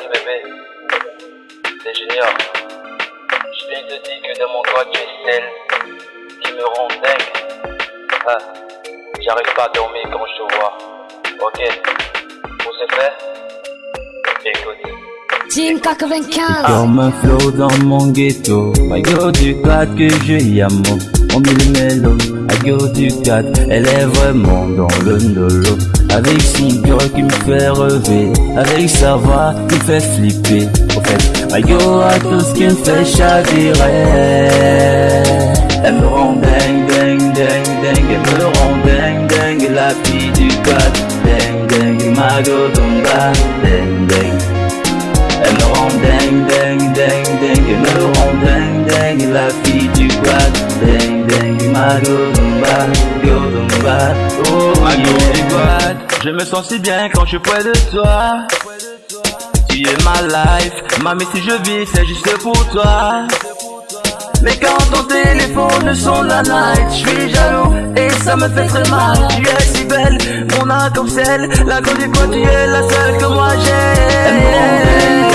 Bébé, c'est Junior. Je viens te dire que dans mon corps tu es celle qui me rend dingue. Ah, j'arrive pas à dormir quand je te vois. Ok, pour ce faire, écoute. Team 95 Comme un flow dans mon ghetto Mago du 4 que je yamo On mon mélo, adieu du 4, elle est vraiment dans le nolo. Avec son cœur qui me fait rêver, avec sa voix qui me fait flipper. Au fait, adieu à tout ce qui me fait chavirer. Elle me rend dingue, dingue, dingue, dingue, elle me rend dingue, dingue, la fille du 4. Dingue, dingue, ma godonga, dingue, dingue. Elle me rend dingue, dingue, dingue, dingue, elle me rend dingue, dingue, la fille du 4. Je me sens si bien quand je suis près de toi Tu es ma life Mamie si je vis c'est juste pour toi mais quand ton téléphone sonne la night, je suis jaloux et ça me fait très mal. Tu es si belle, mon arc-en-ciel, la cause du quoi tu es la seule que moi j'ai.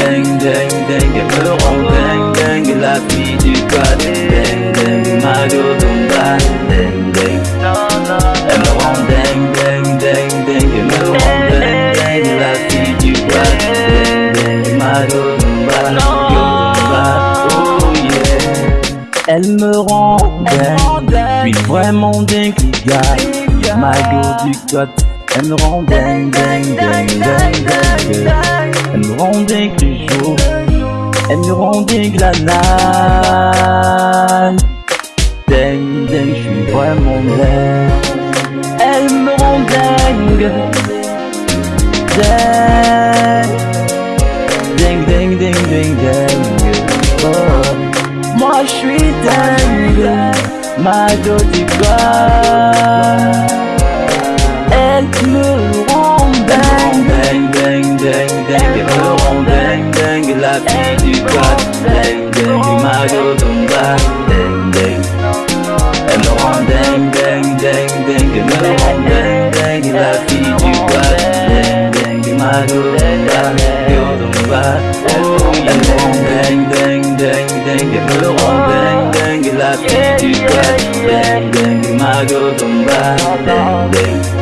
Dingue, dingue, dingue Elle me rend dingue La fille du quad Dingue, dingue Ma Godumba Dingue, dingue Elle me rend dingue, dingue, dingue, dingue Elle me rend dingue, dingue La fille du quad Dingue, dingue Ma Godumba Godumba Oh yeah. Elle me rend dingue Puis vraiment dingue Ma go du quad Elle me rend dingue, dingue, dingue, La night Dingue, dingue, je suis vraiment dingue Elle me rend dingue. Dingue, dingue, dingue, dingue, dingue oh. Moi je suis dingue. Ma du Elle me rend dingue. Dingue, dingue, dingue, dingue Elle me rend dingue, dingue La fille du quad Godumba Godumba Oh, elle me rend dingue, dingue, dingue, dingue Elle me rend dingue, dingue La fille du quad Dingue, dingue, ma Godumba Dingue, dingue elle